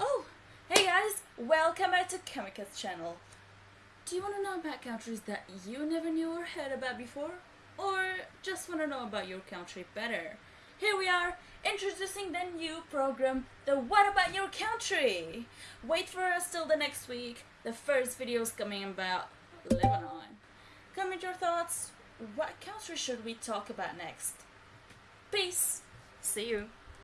Oh, hey guys! welcome back to Kamikaze channel. Do you want to know about countries that you never knew or heard about before? Or just want to know about your country better? Here we are, introducing the new program, the What About Your Country? Wait for us till the next week. The first video is coming about Lebanon. Comment your thoughts. What country should we talk about next? Peace. See you.